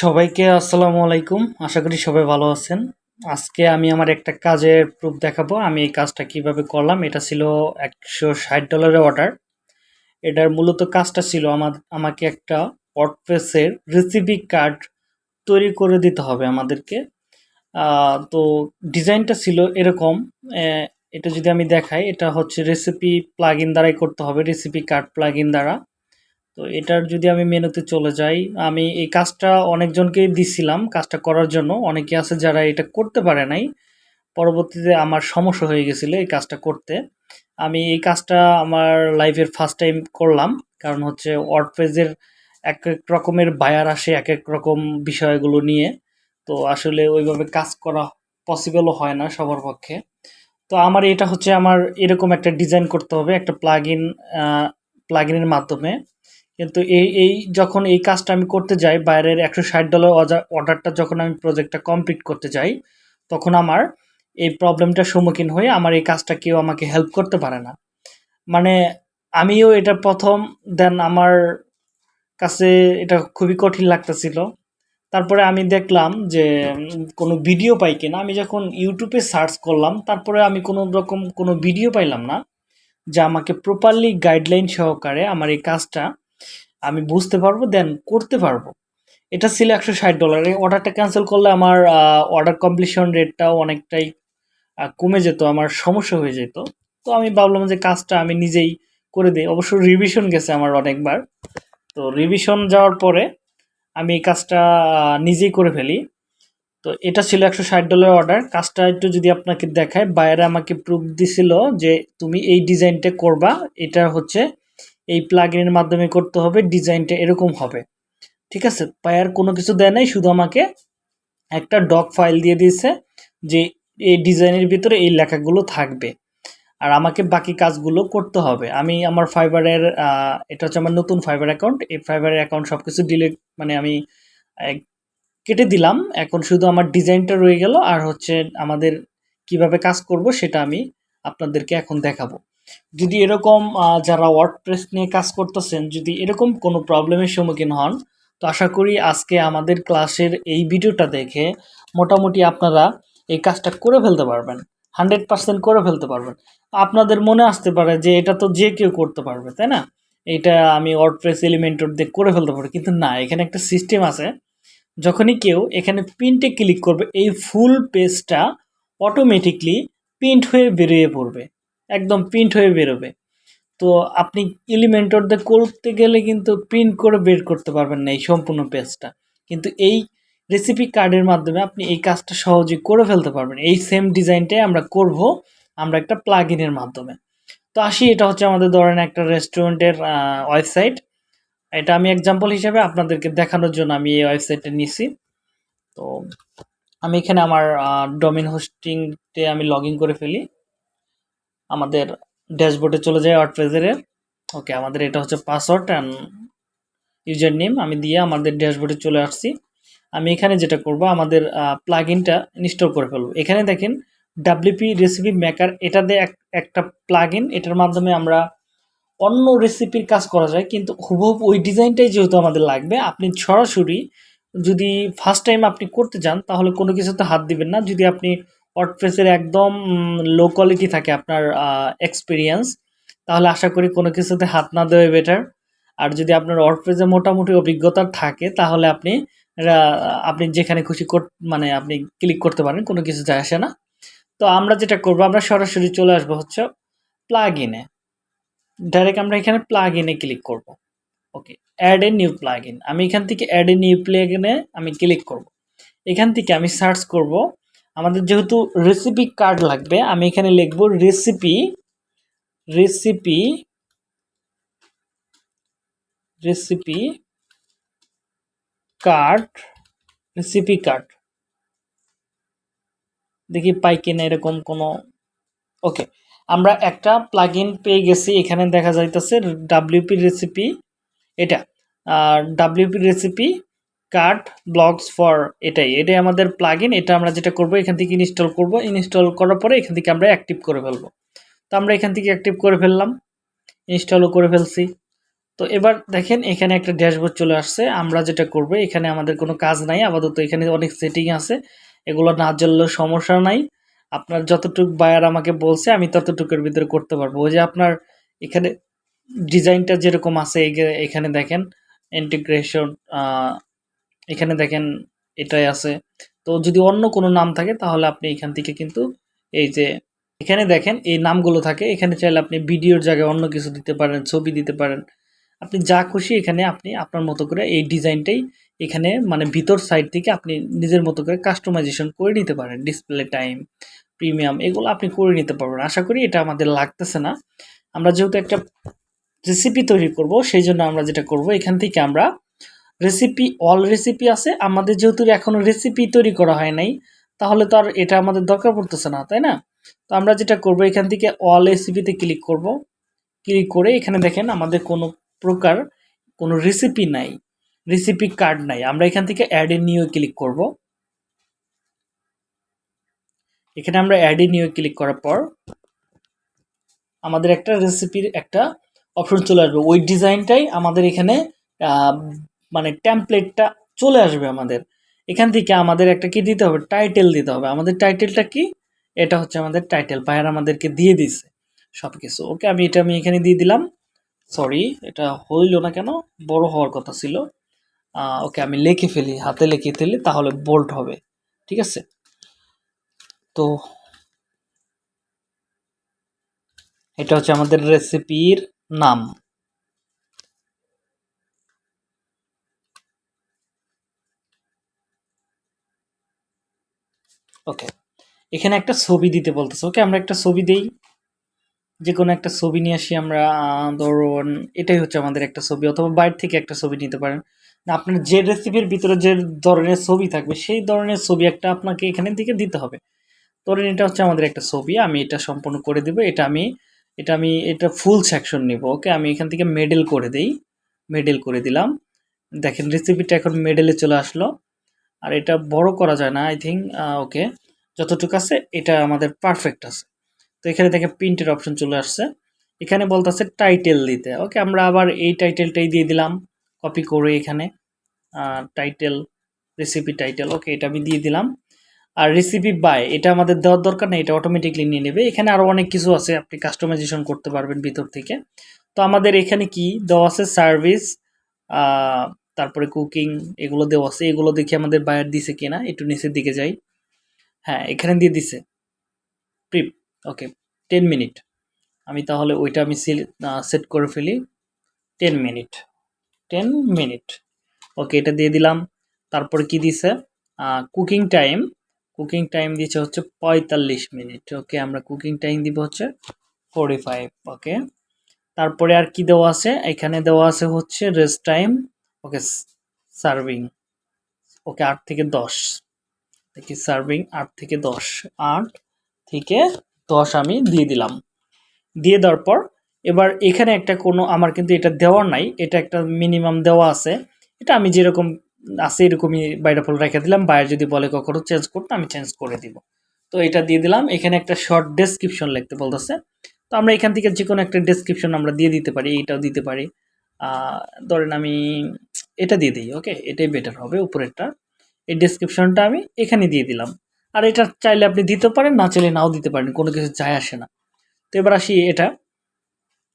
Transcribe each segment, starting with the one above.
সবাইকে আসসালামু আলাইকুম। আশা করি সবাই ভালো আছেন। আজকে আমি আমার একটা কাজের প্রুফ দেখাবো। আমি এই কাজটা কীভাবে করলাম, এটা ছিল একশো ষাট ডলারের অর্ডার এটার মূলত কাজটা ছিল আমার, আমাকে একটা ওয়ার্ডপ্রেসের রেসিপি কার্ড তৈরি করে দিতে হবে আমাদেরকে। তো ডিজাইনটা ছিল এরকম। এটা যদি আমি দেখাই, এটা হচ্ছে রেসিপি প্লাগ দ্বারাই করতে হবে রেসিপি কার্ড প্লাগ দ্বারা। তো এটার যদি আমি মেনুতে চলে যাই, আমি এই কাজটা অনেকজনকেই দিছিলাম কাজটা করার জন্য। অনেকে আছে যারা এটা করতে পারে নাই। পরবর্তীতে আমার সমস্যা হয়ে গেছিল এই কাজটা করতে। আমি এই কাজটা আমার লাইফের ফার্স্ট টাইম করলাম। কারণ হচ্ছে ওয়ার্ডপ্রেজের এক এক রকমের বায়ার আসে এক এক রকম বিষয়গুলো নিয়ে। তো আসলে ওইভাবে কাজ করা পসিবলও হয় না সবার পক্ষে। তো আমার এটা হচ্ছে আমার এরকম একটা ডিজাইন করতে হবে, একটা প্লাগ ইন প্লাগ মাধ্যমে। কিন্তু এই এই যখন এই কাজটা আমি করতে যাই, বাইরের একশো ষাট ডলার অর্ডারটা যখন আমি প্রজেক্টটা কমপ্লিট করতে যাই, তখন আমার এই প্রবলেমটার সম্মুখীন হয়ে আমার এই কাজটা কেউ আমাকে হেল্প করতে পারে না। মানে আমিও এটা প্রথম দেন আমার কাছে এটা খুবই কঠিন লাগতেছিল। তারপরে আমি দেখলাম যে কোনো ভিডিও পাই কিনা। আমি যখন ইউটিউবে সার্চ করলাম, তারপরে আমি কোনো রকম কোনো ভিডিও পাইলাম না, যা আমাকে প্রপারলি গাইডলাইন সহকারে আমার এই কাজটা আমি বুঝতে পারব দেন করতে পারব। এটা ছিল একশো ষাট ডলার এই অর্ডারটা ক্যান্সেল করলে আমার অর্ডার কমপ্লিশন রেটটাও অনেকটাই কমে যেত, আমার সমস্যা হয়ে যেত। তো আমি ভাবলাম যে কাজটা আমি নিজেই করে দিই। অবশ্য রিভিশন গেছে আমার অনেকবার। তো রিভিশন যাওয়ার পরে আমি এই কাজটা নিজেই করে ফেলি। তো এটা ছিল একশো ষাট ডলার অর্ডার কাজটা একটু যদি আপনাকে দেখায়, বাইরে আমাকে প্রুফ দিছিল যে তুমি এই ডিজাইনটা করবা। এটা হচ্ছে এই প্লাগইনের মাধ্যমে করতে হবে ডিজাইনটা এরকম হবে। ঠিক আছে? পায়ার কোনো কিছু দেয় নাই, শুধু আমাকে একটা ডক ফাইল দিয়ে দিয়েছে যে এই ডিজাইনের ভিতরে এই লেখাগুলো থাকবে। আর আমাকে বাকি কাজগুলো করতে হবে। আমি আমার ফাইবারের এটা হচ্ছে আমার নতুন ফাইবার অ্যাকাউন্ট এই ফাইবারের অ্যাকাউন্ট সব কিছু ডিলিট মানে আমি কেটে দিলাম। এখন শুধু আমার ডিজাইনটা রয়ে গেল। আর হচ্ছে আমাদের কীভাবে কাজ করব সেটা আমি আপনাদেরকে এখন দেখাবো। যদি এরকম যারা ওয়ার্ডপ্রেস নিয়ে কাজ করতেছেন, যদি এরকম কোনো প্রবলেমের সম্মুখীন হন, তো আশা করি আজকে আমাদের ক্লাসের এই ভিডিওটা দেখে মোটামুটি আপনারা এই কাজটা করে ফেলতে পারবেন। হান্ড্রেড পার্সেন্ট করে ফেলতে পারবেন। আপনাদের মনে আসতে পারে যে এটা তো যে কেউ করতে পারবে, তাই না? এটা আমি ওয়ার্ডপ্রেস এলিমেন্টর দিয়ে করে ফেলতে পারি, কিন্তু না, এখানে একটা সিস্টেম আছে। যখনই কেউ এখানে প্রিন্টে ক্লিক করবে, এই ফুল পেজটা অটোমেটিকলি প্রিন্ট হয়ে বেরিয়ে পড়বে। একদম প্রিন্ট হয়ে বেরোবে। তো আপনি এলিমেন্টর দিয়ে করতে গেলে কিন্তু প্রিন্ট করে বের করতে পারবেন না এই সম্পূর্ণ পেজটা কিন্তু এই রেসিপি কার্ডের মাধ্যমে আপনি এই কাজটা সহজে করে ফেলতে পারবেন। এই সেম ডিজাইনটাই আমরা করব, আমরা একটা প্লাগ ইনের মাধ্যমে। তো আসি, এটা হচ্ছে আমাদের ধরেন একটা রেস্টুরেন্টের ওয়েবসাইট এটা আমি এক্সাম্পল হিসেবে আপনাদেরকে দেখানোর জন্য আমি এই ওয়েবসাইটটা নিছি। তো আমি এখানে আমার ডোমেন হোস্টিংতে আমি লগ করে ফেলি। আমাদের ড্যাশবোর্ডে চলে যায় ওয়ার্ডপ্রেসের ওকে আমাদের এটা হচ্ছে পাসওয়ার্ড অ্যান্ড ইউজার নেম আমি দিয়ে আমাদের ড্যাশবোর্ডে চলে আসছি। আমি এখানে যেটা করব, আমাদের প্লাগ ইনটা ইনস্টল করে ফেলব। এখানে দেখেন ডাব্লিউপি রেসিপি মেকার এটা দিয়ে এক- একটা প্লাগ এটার মাধ্যমে আমরা অন্য রেসিপির কাজ করা যায়, কিন্তু হুবহু ওই ডিজাইনটাই যেহেতু আমাদের লাগবে, আপনি সরাসরি যদি ফার্স্ট টাইম আপনি করতে যান তাহলে কোনো কিছুতে হাত দিবেন না। যদি আপনি ওয়ার্ডপ্রেসের একদম লো কোয়ালিটি থাকে আপনার এক্সপিরিয়েন্স তাহলে আশা করি কোনো কিছুতে হাত না দেওয়া বেটার আর যদি আপনার ওয়ার্ডপ্রেসে মোটামুটি অভিজ্ঞতা থাকে, তাহলে আপনি আপনি যেখানে খুশি মানে আপনি ক্লিক করতে পারেন, কোনো কিছু যায় আসে না। তো আমরা যেটা করব, আমরা সরাসরি চলে আসব হচ্ছে প্লাগ ইনে ডাইরেক্ট আমরা এখানে প্লাগ ইনে ক্লিক করব। Okay add a new plug in আমি এখান থেকে অ্যাড এ নিউ প্লাগ ইনে আমি ক্লিক করব। এখান থেকে আমি সার্চ করব। আমাদের যেহেতু রেসিপি কার্ড লাগবে, আমি এখানে লিখব recipe recipe recipe card recipe card দেখি পাই কিনা এরকম কোনো ওকে আমরা একটা প্লাগইন পেয়ে গেছি, এখানে দেখা যাইতেছে ডাব্লিউপি রেসিপি এটা। আর WP recipe card blogs for এটাই। এটাই আমাদের প্লাগইন এটা আমরা যেটা করব, এখান থেকে ইনস্টল করব। ইনস্টল করার পরে এখান থেকে আমরা অ্যাক্টিভ করে ফেলব। তো আমরা এখান থেকে অ্যাক্টিভ করে ফেললাম ইনস্টলও করে ফেলছি। তো এবার দেখেন, এখানে একটা ড্যাশবোর্ড চলে আসছে। আমরা যেটা করব, এখানে আমাদের কোনো কাজ নাই। আপাতত এখানে অনেক সেটিং আছে। এগুলো না জানলেও সমস্যা নাই। আপনার যতটুক বায়ার আমাকে বলছে, আমি ততটুকুর ভিতরে করতে পারব। ওই যে আপনার এখানে ডিজাইনটা যেরকম আছে এখানে দেখেন ইন্টিগ্রেশন এখানে দেখেন এটাই আছে। তো যদি অন্য কোনো নাম থাকে, তাহলে আপনি এখান থেকে কিন্তু এই যে এখানে দেখেন এই নামগুলো থাকে। এখানে চাইলে আপনি ভিডিওর জায়গায় অন্য কিছু দিতে পারেন, ছবি দিতে পারেন। আপনি যা খুশি এখানে আপনি আপনার মতো করে এই ডিজাইনটাই এখানে মানে ভিতর সাইড থেকে আপনি নিজের মতো করে কাস্টমাইজেশন করে নিতে পারেন। ডিসপ্লে টাইম প্রিমিয়াম এগুলো আপনি করে নিতে পারবেন। আশা করি এটা আমাদের লাগতেছে না। আমরা যেহেতু একটা রেসিপি তৈরি করব, সেই জন্য আমরা যেটা করব, এখান থেকে আমরা রেসিপি অল রেসিপি আছে। আমাদের যেহেতু এখনও রেসিপি তৈরি করা হয় নাই, তাহলে তো আর এটা আমাদের দরকার পড়তেছে না, তাই না? তো আমরা যেটা করব, এখান থেকে অল রেসিপিতে ক্লিক করব। ক্লিক করে এখানে দেখেন আমাদের কোনো প্রকার কোনো রেসিপি নাই রেসিপি কার্ড নাই। আমরা এখান থেকে অ্যাডে নিউ ক্লিক করব। এখানে আমরা অ্যাডে নিউ ক্লিক করার পর আমাদের একটা রেসিপির একটা অপশন চলে আসবে। ওই ডিজাইনটাই আমাদের এখানে মানে টেমপ্লেটটা চলে আসবে আমাদের। এখান থেকে আমাদের একটা কি দিতে হবে? টাইটেল দিতে হবে। আমাদের টাইটেলটা কি? এটা হচ্ছে আমাদের টাইটেল পায়ের আমাদেরকে দিয়ে দিছে সব কিছু ওকে আমি এটা আমি এখানে দিয়ে দিলাম। সরি এটা হইল না কেন? বড় হওয়ার কথা ছিল। ওকে আমি লিখে ফেলি, হাতে লিখে ফেলি তাহলে বোল্ট হবে। ঠিক আছে? তো এটা হচ্ছে আমাদের রেসিপির নাম। ওকে এখানে একটা ছবি দিতে বলতেছে। ওকে আমরা একটা ছবি দেই। যে কোনো একটা ছবি নিয়ে আসি আমরা ধরুন এটাই হচ্ছে আমাদের একটা ছবি অথবা বাইরে থেকে একটা ছবি নিতে পারেন। আপনার যে রেসিপির ভিতরে যে ধরনের ছবি থাকবে, সেই ধরনের ছবি একটা আপনাকে এখানে থেকে দিতে হবে। ধরেন এটা হচ্ছে আমাদের একটা ছবি, আমি এটা সম্পূর্ণ করে দেবো, এটা আমি এটা আমি, এটা ফুল সেকশন নিব। ওকে আমি এখান থেকে মেডেল করে দেই। মেডেল করে দিলাম। দেখেন রেসিপিটা এখন মেডেলে চলে আসলো। আর এটা বড় করা যায় না আই থিঙ্ক ওকে যতটুকু আছে, এটা আমাদের পারফেক্ট আছে। তো এখানে দেখে প্রিন্টের অপশন চলে আসছে। এখানে বলতেছে টাইটেল দিতে। ওকে আমরা আবার এই টাইটেলটাই দিয়ে দিলাম কপি করে এখানে টাইটেল রেসিপি টাইটেল ওকে এটা আমি দিয়ে দিলাম। আর রেসিপি বাই এটা আমাদের দেওয়ার দরকার নেই, এটা অটোমেটিকলি নিয়ে নেবে। এখানে আরও অনেক কিছু আছে, আপনি কাস্টমাইজেশন করতে পারবেন ভিতর থেকে। তো আমাদের এখানে কি দেওয়া আছে? সার্ভিস তারপরে কুকিং এগুলো দেওয়া আছে। এগুলো দেখি আমাদের বায়ার দিছে কিনা, একটু নিচের দিকে যাই। হ্যাঁ এখানে দিয়ে দিছে। প্রিপ ওকে টেন মিনিট আমি তাহলে ওইটা আমি সেট করে ফেলি। Ten minute ten minute okay এটা দিয়ে দিলাম। তারপর কি দিছে? কুকিং টাইম কুকিং টাইম দিচ্ছে হচ্ছে পঁয়তাল্লিশ মিনিট ওকে আমরা কুকিং টাইম দিব হচ্ছে ফোরটি ফাইভ ওকে তারপরে আর কি দেওয়া আছে? এখানে দেওয়া আছে হচ্ছে rest time okay serving okay আট থেকে দশ, দেখি সার্ভিং আট থেকে দশ, আট থেকে দশ আমি দিয়ে দিলাম। দিয়ে দেওয়ার পর, এবার এখানে একটা কোনো আমার কিন্তু এটা দেওয়ার নাই, এটা একটা মিনিমাম দেওয়া আছে। এটা আমি যেরকম আছে এরকমই বাইরে ফল রেখে দিলাম, বাইরে যদি বলে কখনো চেঞ্জ করতে, আমি চেঞ্জ করে দিব। তো এটা দিয়ে দিলাম, এখানে একটা শর্ট ডেসক্রিপশন লিখতে বলতেছে। তো আমরা এখান থেকে যে কোনো একটা ডেসক্রিপশন আমরা দিয়ে দিতে পারি, এইটাও দিতে পারি। ধরেন আমি এটা দিয়ে দিই ওকে এটাই বেটার হবে, উপরেরটা। এই ডেসক্রিপশনটা আমি এখানে দিয়ে দিলাম। আর এটা চাইলে আপনি দিতে পারেন, না চাইলে নাও দিতে পারেন, কোনো কিছু যায় আসে না। তো এবার আসি এটা।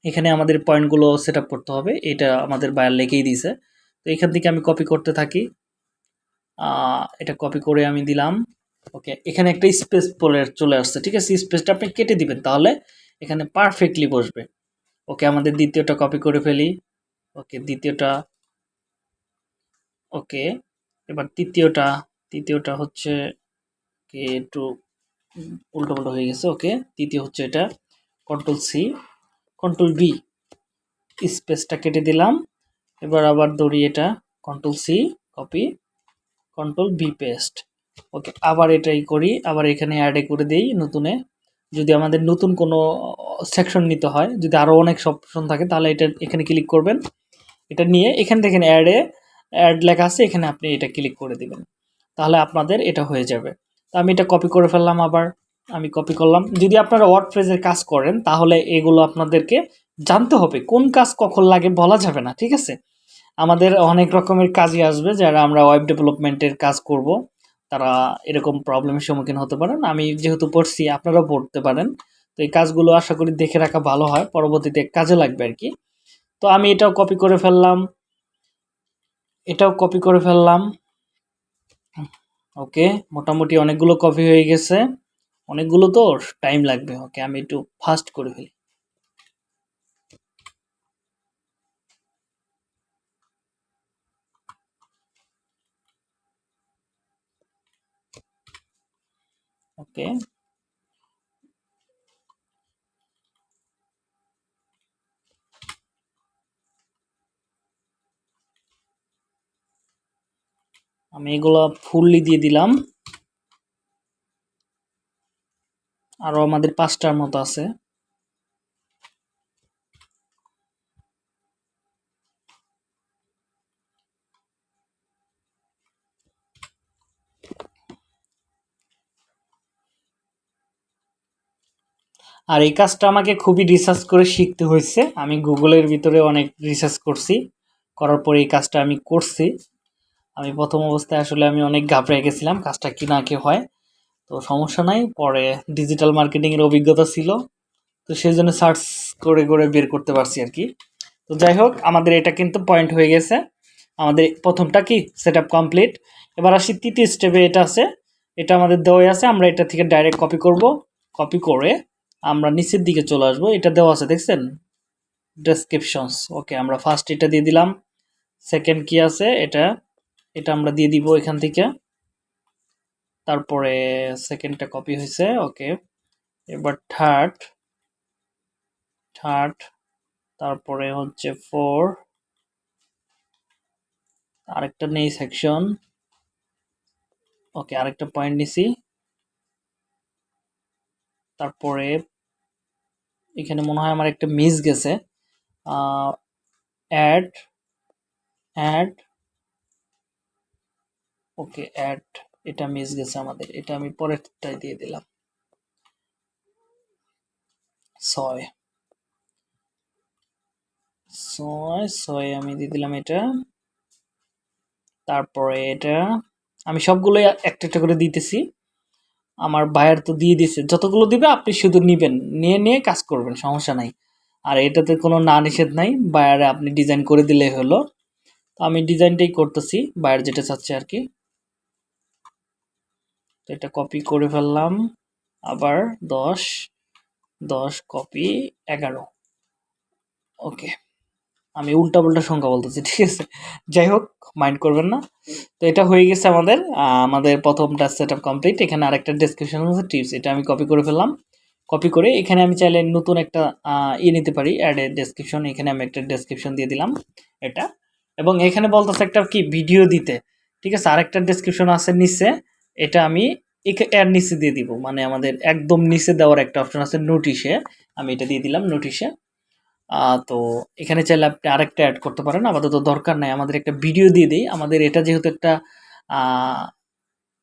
এখানে আমাদের পয়েন্টগুলো সেট করতে হবে, এটা আমাদের বায়ার লেগেই দিয়েছে। তো এখান থেকে আমি কপি করতে থাকি। এটা কপি করে আমি দিলাম ওকে এখানে একটা স্পেস পরে চলে আসছে, ঠিক আছে? স্পেসটা আপনি কেটে দিবেন, তাহলে এখানে পারফেক্টলি বসবে। ওকে আমাদের দ্বিতীয়টা কপি করে ফেলি। ওকে দ্বিতীয়টা ওকে, এবার তৃতীয়টা তৃতীয়টা হচ্ছে কে একটু উল্টো পাল্টো হয়ে গেছে, ওকে। তৃতীয় হচ্ছে এটা কন্ট্রোল সি কন্ট্রোল বি স্পেসটা কেটে দিলাম। এবার আবার দৌড়ি এটা control C copy control B paste okay, আবার এটাই করি, আবার এখানে অ্যাডে করে দিই নতুনে। যদি আমাদের নতুন কোনো সেকশন নিতে হয়, যদি আরও অনেক অপশন থাকে, তাহলে এটা এখানে ক্লিক করবেন। এটা নিয়ে এখান থেকে অ্যাডে অ্যাড লেখা আছে, এখানে আপনি এটা ক্লিক করে দিবেন। তাহলে আপনাদের এটা হয়ে যাবে। তো আমি এটা কপি করে ফেললাম আবার, আমি কপি করলাম। যদি আপনারা ওয়ার্ড ফ্রেজের কাজ করেন, তাহলে এগুলো আপনাদেরকে জানতে হবে, কোন কাজ কখন লাগে বলা যাবে না, ঠিক আছে? আমাদের অনেক রকমের কাজই আসবে, যারা আমরা ওয়েব ডেভেলপমেন্টের কাজ করব, তারা এরকম প্রবলেমের সম্মুখীন হতে পারেন। আমি যেহেতু পড়ছি, আপনারাও পড়তে পারেন। তো এই কাজগুলো আশা করি দেখে রাখা ভালো হয়, পরবর্তীতে কাজে লাগবে আর কি। তো আমি এটাও কপি করে ফেললাম। এটাও কপি করে ফেললাম। ওকে মোটামুটি অনেকগুলো কপি হয়ে গেছে। অনেকগুলো তো টাইম লাগবে। ওকে আমি একটু ফাস্ট করে ফেলি। ওকে আমি এগুলো ফুললি দিয়ে দিলাম। আরও আমাদের পাঁচটার মতো আছে। আর এই কাজটা আমাকে খুবই রিসার্চ করে শিখতে হয়েছে। আমি গুগলের ভিতরে অনেক রিসার্চ করছি। করার পরে এই কাজটা আমি করছি। আমি প্রথম অবস্থায় আসলে আমি অনেক ঘাবড়ে গেছিলাম, কাজটা কি না কি হয়। তো সমস্যা নাই, পরে ডিজিটাল মার্কেটিংয়ের অভিজ্ঞতা ছিল। তো সেই জন্য সার্চ করে করে বের করতে পারছি আর কি। তো যাই হোক, আমাদের এটা কিন্তু পয়েন্ট হয়ে গেছে। আমাদের প্রথমটা কি? সেট কমপ্লিট এবার আসি তৃতীয় স্টেপে এটা আছে। এটা আমাদের দেওয়াই আছে, আমরা এটা থেকে ডাইরেক্ট কপি করব। কপি করে আমরা নিচের দিকে চলে আসব। এটা দেওয়া আছে, দেখছেন? ডেসক্রিপশনস ওকে আমরা ফার্স্ট এটা দিয়ে দিলাম। সেকেন্ড কি আছে? এটা এটা আমরা দিয়ে দিব এখান থেকে। তারপরে সেকেন্ডটা কপি হয়েছে ওকে এবার থার্ড থার্ড তারপরে হচ্ছে ফোর আরেকটা নেই সেকশন ওকে আরেকটা পয়েন্ট নিছি। তারপরে এখানে মনে হয় আমার একটা মিস গেছে। অ্যাড অ্যাড ওকে অ্যাড এটা মিস গেছে আমাদের। এটা আমি পরেরটাই দিয়ে দিলাম। ছয়। ছয় ছয় আমি দিয়ে দিলাম এটা। তারপরে এটা, আমি সবগুলোই একটা একটা করে দিতেছি। আমার বায়ার তো দিয়ে দিছে যতগুলো দিবে, আপনি শুধু নিবেন। নিয়ে নিয়ে কাজ করবেন, সমস্যা নাই। আর এটাতে কোনো না নিষেধ নাই বায়ারে আপনি ডিজাইন করে দিলেই হলো। তো আমি ডিজাইনটাই করতেছি। বায়ার যেটা চাচ্ছে আর কি। এটা কপি করে ফেললাম। আবার দশ দশ কপি এগারো। ওকে আমি উল্টা পাল্টা সংখ্যা বলতেছি, ঠিক আছে? যাই হোক মাইন্ড করবেন না। তো এটা হয়ে গেছে আমাদের আমাদের প্রথমটা সেট আপ কমপ্লিট এখানে আরেকটা ডেসক্রিপশন আছে টিপস এটা আমি কপি করে ফেললাম। কপি করে এখানে আমি চাইলে নতুন একটা ইয়ে নিতে পারি অ্যাড এ ডেসক্রিপশন এখানে আমি একটা ডেসক্রিপশন দিয়ে দিলাম এটা। এবং এখানে বলতেছে একটা কি? ভিডিও দিতে। ঠিক আছে? আরেকটা ডেসক্রিপশন আছে নিচে। এটা আমি এর নিচে দিয়ে দিব। মানে আমাদের একদম নিচে দেওয়ার একটা অপশন আছে নোটিশে আমি এটা দিয়ে দিলাম নোটিশে তো এখানে চাইলে আপনি আরেকটা অ্যাড করতে পারেন। আপাতত দরকার নাই। আমাদের একটা ভিডিও দিয়ে দিই। আমাদের এটা যেহেতু একটা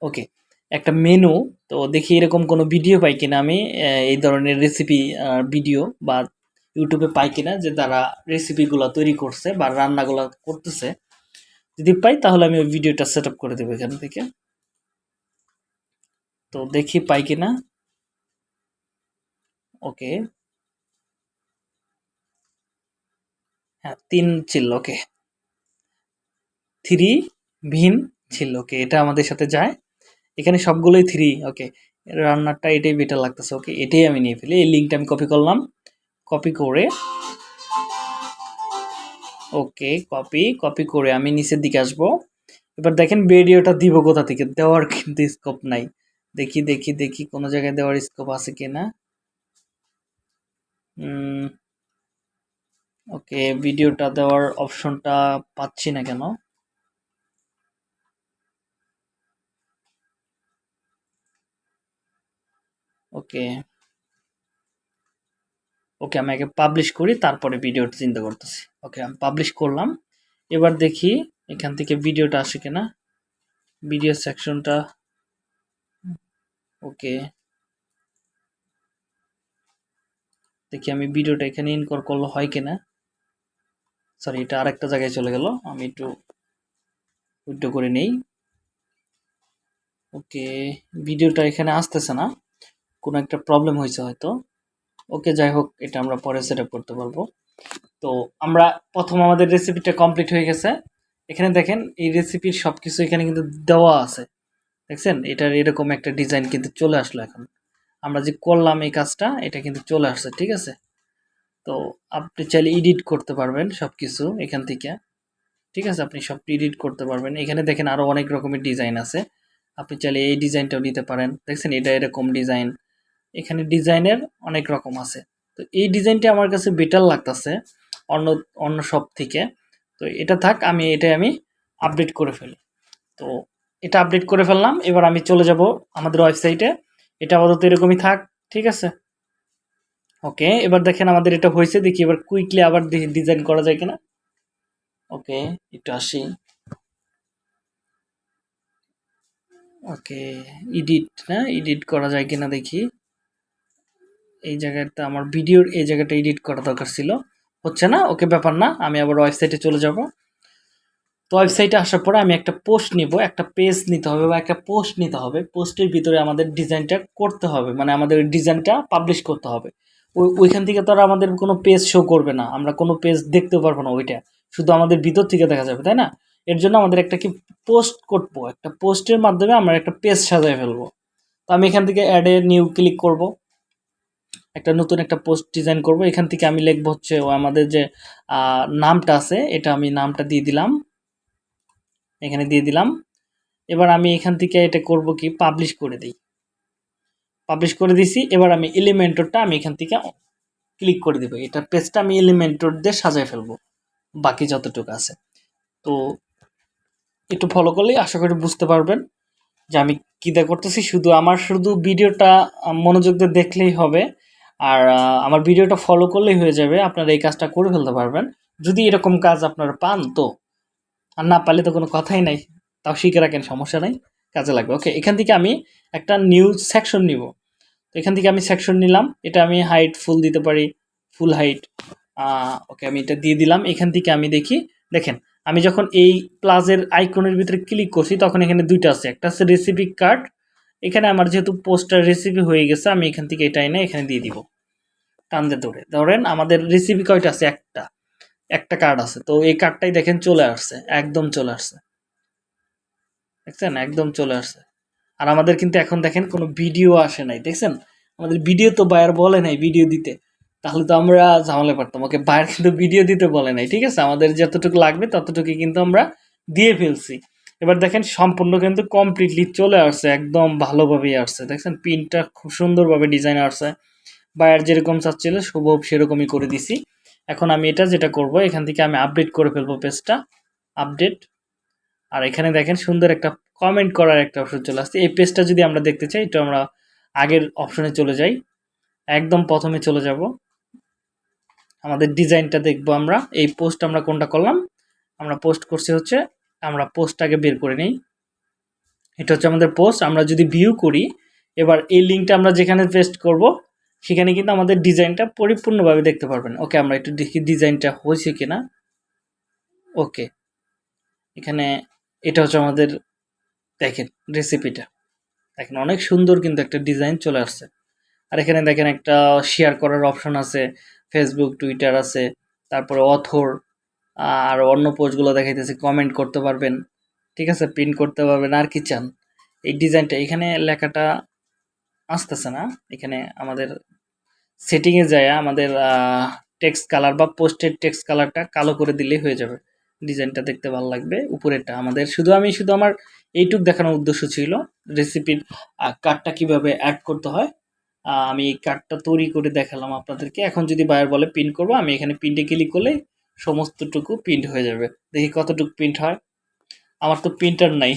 ওকে একটা মেনু তো দেখি এরকম কোনো ভিডিও পাই কিনা আমি এই ধরনের রেসিপি ভিডিও বা ইউটিউবে পাই কিনা যে তারা রেসিপিগুলো তৈরি করছে বা রান্নাগুলো করতেছে। যদি পাই তাহলে আমি ওই ভিডিওটা সেট করে দেবো এখান থেকে। তো দেখি পাই কিনা। ওকে। হ্যাঁ তিন ছিল, ওকে। থ্রি ভিন ছিল, ওকে। এটা আমাদের সাথে যায়। এখানে সবগুলোই থ্রি, ওকে। রান্নারটা এটাই বেটার লাগতেছে, ওকে। এটাই আমি নিয়ে ফেলি। এই লিঙ্কটা আমি কপি করলাম। কপি করে, ওকে কপি কপি করে আমি নিচের দিকে আসব। এবার দেখেন ভিডিওটা দিব কোথা থেকে? দেওয়ার কিন্তু স্কোপ নাই। দেখি দেখি দেখি কোনো জায়গায় দেওয়ার স্কোপ আছে কিনা ওকে ভিডিওটা দেওয়ার অপশনটা পাচ্ছি না কেন? ওকে ওকে আমি আগে পাবলিশ করি, তারপরে ভিডিওটা চিন্তা করতেছি। ওকে আমি পাবলিশ করলাম। এবার দেখি এখান থেকে ভিডিওটা আসে কিনা। ভিডিও সেকশনটা ওকে। দেখি আমি ভিডিওটা এখানে ইনকর করলে হয় কিনা। সরি এটা আরেকটা জায়গায় চলে গেল। আমি একটু উইড্রো করে নেই। ওকে, ভিডিওটা এখানে আসতেছে না। কোনো একটা প্রবলেম হয়েছে হয়তো। ওকে, যাই হোক, এটা আমরা পরে সেট করতে পারব। তো আমরা প্রথম আমাদের রেসিপিটা কমপ্লিট হয়ে গেছে। এখানে দেখেন, এই রেসিপির সব কিছু এখানে কিন্তু দেওয়া আছে। দেখছেন? এটার এরকম একটা ডিজাইন কিন্তু চলে আসলো এখন। আমরা যে করলাম এই কাজটা, এটা কিন্তু চলে আসছে, ঠিক আছে? তো আপনি চাইলে এডিট করতে পারবেন সব কিছু এখান থেকে। ঠিক আছে? আপনি সব এডিট করতে পারবেন। এখানে দেখেন আরও অনেক রকমের ডিজাইন আছে। আপনি চাইলে এই ডিজাইনটাও নিতে পারেন। দেখছেন? এটা এরকম ডিজাইন এখানে ডিজাইনের অনেক রকম আছে। তো এই ডিজাইনটা আমার কাছে বেটার লাগতেছে অন্য অন্য সব থেকে। তো এটা থাক, আমি এটা আমি আপডেট করে ফেলি। তো এটা আপডেট করে ফেললাম। এবার আমি চলে যাব আমাদের ওয়েবসাইটে এটা আপাতত এরকমই থাক, ঠিক আছে? ওকে এবার দেখেন আমাদের এটা হয়েছে, দেখি এবার কুইকলি আবার ডিজাইন করা যায় কিনা। ওকে একটু আসি। ওকে এডিট না এডিট করা যায় কিনা দেখি। এই জায়গাটা আমার ভিডিওর এই জায়গাটা এডিট করা দরকার ছিল। হচ্ছে না? ওকে ব্যাপার না, আমি আবার ওয়েবসাইটে চলে যাব। তো ওয়েবসাইটে আসার পরে আমি একটা পোস্ট নিব, একটা পেজ নিতে হবে বা একটা পোস্ট নিতে হবে। পোস্টের ভিতরে আমাদের ডিজাইনটা করতে হবে মানে আমাদের ডিজাইনটা পাবলিশ করতে হবে। ওই ওইখান থেকে তো আর আমাদের কোনো পেজ শো করবে না, আমরা কোনো পেজ দেখতেও পারব না ওইটা। শুধু আমাদের ভিতর থেকে দেখা যাবে, তাই না? এর জন্য আমাদের একটা কি পোস্ট করব, একটা পোস্টের মাধ্যমে আমরা একটা পেজ সাজায় ফেলব। তো আমি এখান থেকে অ্যাডে নিউ ক্লিক করব। একটা নতুন একটা পোস্ট ডিজাইন করব। এখান থেকে আমি লিখব হচ্ছে আমাদের যে নামটা আছে, এটা আমি নামটা দিয়ে দিলাম। এখানে দিয়ে দিলাম। এবার আমি এখান থেকে এটা করব কি? পাবলিশ করে দিই। পাবলিশ করে দিছি। এবার আমি এলিমেন্টরটা আমি এখান থেকে ক্লিক করে দেবো। এটা পেজটা আমি এলিমেন্টর দিয়ে সাজায় ফেলব। বাকি যতটুকু আছে। তো একটু ফলো করলেই আশা করি বুঝতে পারবেন যে আমি কী দা করতেছি। শুধু আমার, শুধু ভিডিওটা মনোযোগ দিয়ে দেখলেই হবে। আর আমার ভিডিওটা ফলো করলেই হয়ে যাবে। আপনারা এই কাজটা করে ফেলতে পারবেন। যদি এরকম কাজ আপনারা পান, তো আর না পারলে তো কোনো কথাই নাই। তাও শিখে রাখেন, সমস্যা নাই, কাজে লাগবে। ওকে এখান থেকে আমি একটা নিউজ সেকশন নিব। তো এখান থেকে আমি সেকশন নিলাম। এটা আমি হাইট ফুল দিতে পারি ফুল হাইট ওকে আমি এটা দিয়ে দিলাম। এখান থেকে আমি দেখি, দেখেন, আমি যখন এই প্লাজের আইকনের ভিতরে ক্লিক করছি, তখন এখানে দুইটা আছে। একটা আছে রেসিপি কার্ড এখানে আমার যেহেতু পোস্টার রেসিপি হয়ে গেছে, আমি এখান থেকে এটা এনে এখানে দিয়ে দিব। টানতে ধরে ধরেন আমাদের রেসিপি কয়টা আছে? একটা। একটা কার্ড আছে। তো এই কার্ডটাই দেখেন চলে আসছে, একদম চলে আসছে। দেখছেন? একদম চলে আসছে। আর আমাদের কিন্তু এখন দেখেন কোনো ভিডিও আসে নাই, দেখছেন? আমাদের ভিডিও তো বায়ার বলে নাই ভিডিও দিতে। তাহলে তো আমরা ঝামেলা পারতাম ওকে বায়ার কিন্তু ভিডিও দিতে বলে নাই, ঠিক আছে? আমাদের যতটুকু লাগবে ততটুকু কিন্তু আমরা দিয়ে ফেলছি। এবার দেখেন সম্পূর্ণ কিন্তু কমপ্লিটলি চলে আসছে, একদম ভালোভাবেই আসছে। দেখছেন? পিনটা খুব সুন্দরভাবে ডিজাইন আসছে। বায়ার যেরকম চাচ্ছিল, শুভ, সেরকমই করে দিছি। এখন আমি এটা যেটা করব, এখান থেকে আমি আপডেট করে ফেলব পেজটা আপডেট আর এখানে দেখেন সুন্দর একটা কমেন্ট করার একটা অপশন চলে আসছে। এই পেজটা যদি আমরা দেখতে চাই তো আমরা আগের অপশনে চলে যাই। একদম প্রথমে চলে যাব। আমাদের ডিজাইনটা দেখব আমরা। এই পোস্ট আমরা কোনটা করলাম? আমরা পোস্ট করছি হচ্ছে, আমরা পোস্টটাকে বের করে নিই। এটা হচ্ছে আমাদের পোস্ট আমরা যদি ভিউ করি, এবার এই লিঙ্কটা আমরা যেখানে পেস্ট করব সেখানে কিন্তু আমাদের ডিজাইনটা পরিপূর্ণভাবে দেখতে পারবেন। ওকে, আমরা একটু দেখি ডিজাইনটা হয়েছে কিনা। ওকে, এখানে এটা হচ্ছে আমাদের, দেখেন রেসিপিটা দেখেন অনেক সুন্দর কিন্তু একটা ডিজাইন চলে আসছে। আর এখানে দেখেন একটা শেয়ার করার অপশন আছে ফেসবুক টুইটার আছে, তারপরে অথর আর অন্য পোস্টগুলো দেখাইতেছে কমেন্ট করতে পারবেন, ঠিক আছে? প্রিন্ট করতে পারবেন, আর কি চান? এই ডিজাইনটা, এখানে লেখাটা আসতেছে না। এখানে আমাদের সেটিংয়ে যায়, আমাদের টেক্সট কালার বা পোস্টের টেক্সট কালারটা কালো করে দিলেই হয়ে যাবে। ডিজাইনটা দেখতে ভালো লাগবে, উপরেরটা আমাদের। শুধু আমি, শুধু আমার এইটুক দেখানোর উদ্দেশ্য ছিল রেসিপির কার্ডটা কীভাবে অ্যাড করতে হয়। আমি এই কার্ডটা তৈরি করে দেখালাম আপনাদেরকে। এখন যদি বায়ার বলে প্রিন্ট করব, আমি এখানে প্রিন্টে ক্লিক করলে সমস্তটুকু প্রিন্ট হয়ে যাবে। দেখি কতটুকু প্রিন্ট হয়। আমার তো প্রিন্টার নাই।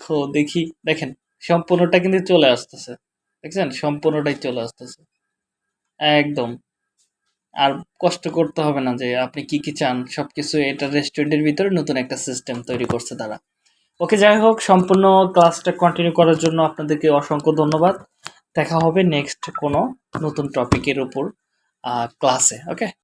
তো দেখি, দেখেন, সম্পূর্ণটা কিন্তু চলে আসতেছে। দেখছেন? সম্পূর্ণটাই চলে আসতেছে। একদম। আর কষ্ট করতে হবে না যে আপনি কি কি চান সব কিছু এটা রেস্টুরেন্টের ভিতরে নতুন একটা সিস্টেম তৈরি করছে তারা। ওকে যাই হোক, সম্পূর্ণ ক্লাসটা কন্টিনিউ করার জন্য আপনাদেরকে অসংখ্য ধন্যবাদ। দেখা হবে নেক্সট কোনো নতুন টপিকের উপর ক্লাসে ওকে